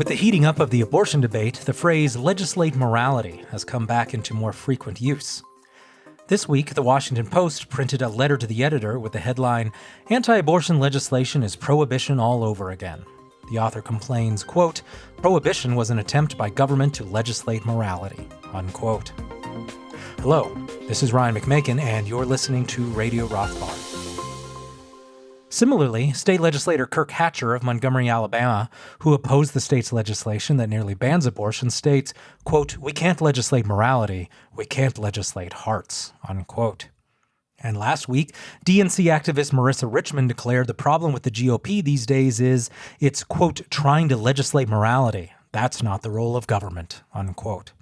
With the heating up of the abortion debate, the phrase legislate morality has come back into more frequent use. This week, the Washington Post printed a letter to the editor with the headline Anti abortion legislation is prohibition all over again. The author complains, quote, Prohibition was an attempt by government to legislate morality, unquote. Hello, this is Ryan McMaken, and you're listening to Radio Rothbard. Similarly, state legislator Kirk Hatcher of Montgomery, Alabama, who opposed the state's legislation that nearly bans abortion, states, quote, We can't legislate morality, we can't legislate hearts, unquote. And last week, DNC activist Marissa Richmond declared the problem with the GOP these days is it's, quote, trying to legislate morality. That's not the role of government, unquote.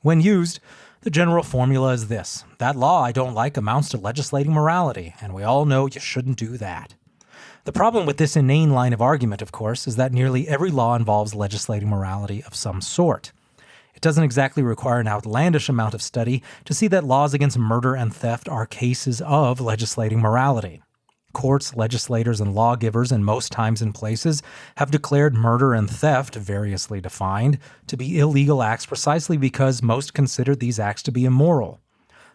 When used, the general formula is this that law I don't like amounts to legislating morality, and we all know you shouldn't do that. The problem with this inane line of argument, of course, is that nearly every law involves legislating morality of some sort. It doesn't exactly require an outlandish amount of study to see that laws against murder and theft are cases of legislating morality. Courts, legislators, and lawgivers in most times and places have declared murder and theft, variously defined, to be illegal acts precisely because most consider these acts to be immoral.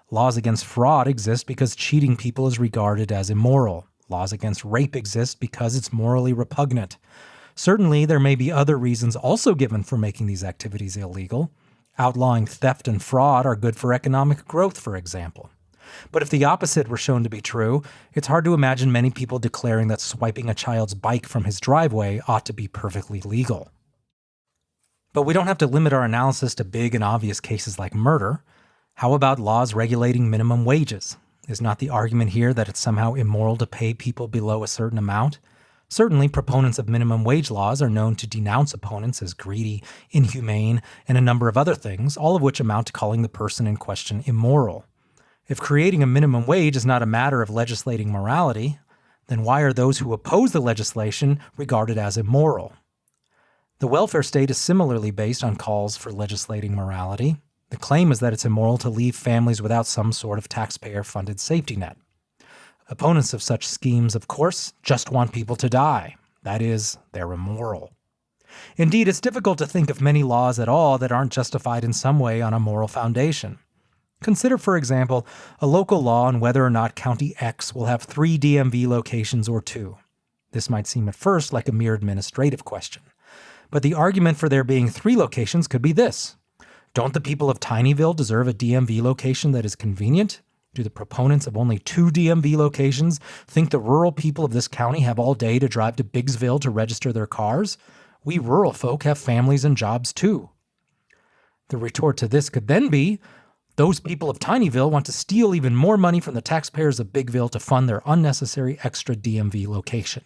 Laws against fraud exist because cheating people is regarded as immoral. Laws against rape exist because it's morally repugnant. Certainly, there may be other reasons also given for making these activities illegal. Outlawing theft and fraud are good for economic growth, for example. But if the opposite were shown to be true, it's hard to imagine many people declaring that swiping a child's bike from his driveway ought to be perfectly legal. But we don't have to limit our analysis to big and obvious cases like murder. How about laws regulating minimum wages? Is not the argument here that it's somehow immoral to pay people below a certain amount? Certainly, proponents of minimum wage laws are known to denounce opponents as greedy, inhumane, and a number of other things, all of which amount to calling the person in question immoral. If creating a minimum wage is not a matter of legislating morality, then why are those who oppose the legislation regarded as immoral? The welfare state is similarly based on calls for legislating morality. The claim is that it's immoral to leave families without some sort of taxpayer funded safety net. Opponents of such schemes, of course, just want people to die. That is, they're immoral. Indeed, it's difficult to think of many laws at all that aren't justified in some way on a moral foundation. Consider, for example, a local law on whether or not County X will have three DMV locations or two. This might seem at first like a mere administrative question. But the argument for there being three locations could be this don't the people of Tinyville deserve a DMV location that is convenient? Do the proponents of only two DMV locations think the rural people of this county have all day to drive to Biggsville to register their cars? We rural folk have families and jobs too. The retort to this could then be those people of Tinyville want to steal even more money from the taxpayers of Bigville to fund their unnecessary extra DMV location,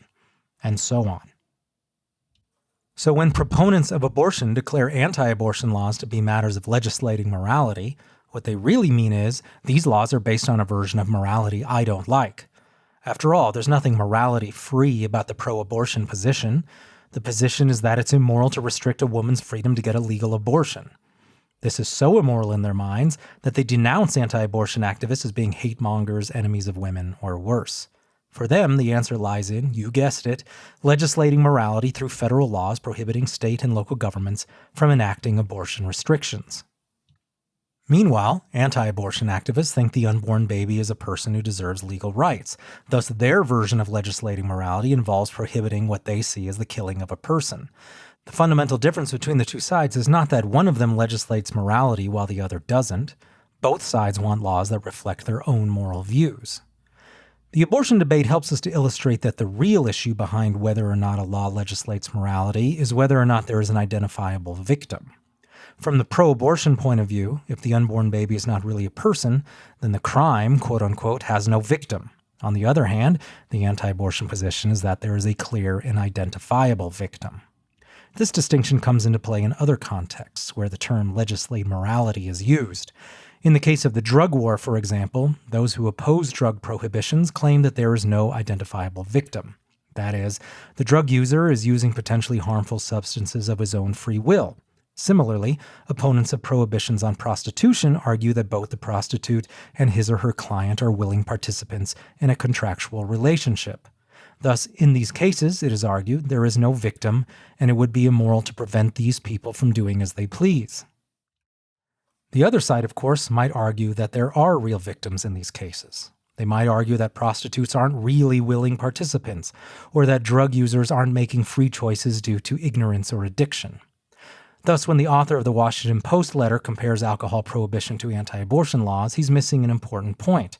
and so on. So, when proponents of abortion declare anti abortion laws to be matters of legislating morality, what they really mean is these laws are based on a version of morality I don't like. After all, there's nothing morality free about the pro abortion position. The position is that it's immoral to restrict a woman's freedom to get a legal abortion. This is so immoral in their minds that they denounce anti abortion activists as being hate mongers, enemies of women, or worse. For them, the answer lies in, you guessed it, legislating morality through federal laws prohibiting state and local governments from enacting abortion restrictions. Meanwhile, anti abortion activists think the unborn baby is a person who deserves legal rights. Thus, their version of legislating morality involves prohibiting what they see as the killing of a person. The fundamental difference between the two sides is not that one of them legislates morality while the other doesn't. Both sides want laws that reflect their own moral views. The abortion debate helps us to illustrate that the real issue behind whether or not a law legislates morality is whether or not there is an identifiable victim. From the pro abortion point of view, if the unborn baby is not really a person, then the crime, quote unquote, has no victim. On the other hand, the anti abortion position is that there is a clear and identifiable victim. This distinction comes into play in other contexts where the term legislate morality is used. In the case of the drug war, for example, those who oppose drug prohibitions claim that there is no identifiable victim. That is, the drug user is using potentially harmful substances of his own free will. Similarly, opponents of prohibitions on prostitution argue that both the prostitute and his or her client are willing participants in a contractual relationship. Thus, in these cases, it is argued, there is no victim, and it would be immoral to prevent these people from doing as they please. The other side, of course, might argue that there are real victims in these cases. They might argue that prostitutes aren't really willing participants, or that drug users aren't making free choices due to ignorance or addiction. Thus, when the author of the Washington Post letter compares alcohol prohibition to anti abortion laws, he's missing an important point.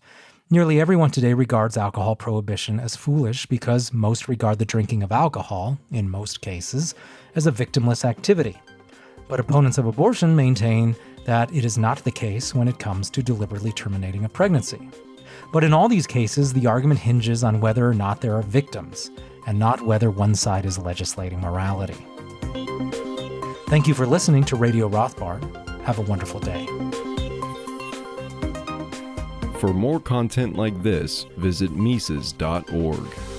Nearly everyone today regards alcohol prohibition as foolish because most regard the drinking of alcohol, in most cases, as a victimless activity. But opponents of abortion maintain that it is not the case when it comes to deliberately terminating a pregnancy. But in all these cases, the argument hinges on whether or not there are victims, and not whether one side is legislating morality. Thank you for listening to Radio Rothbard. Have a wonderful day. For more content like this, visit Mises.org.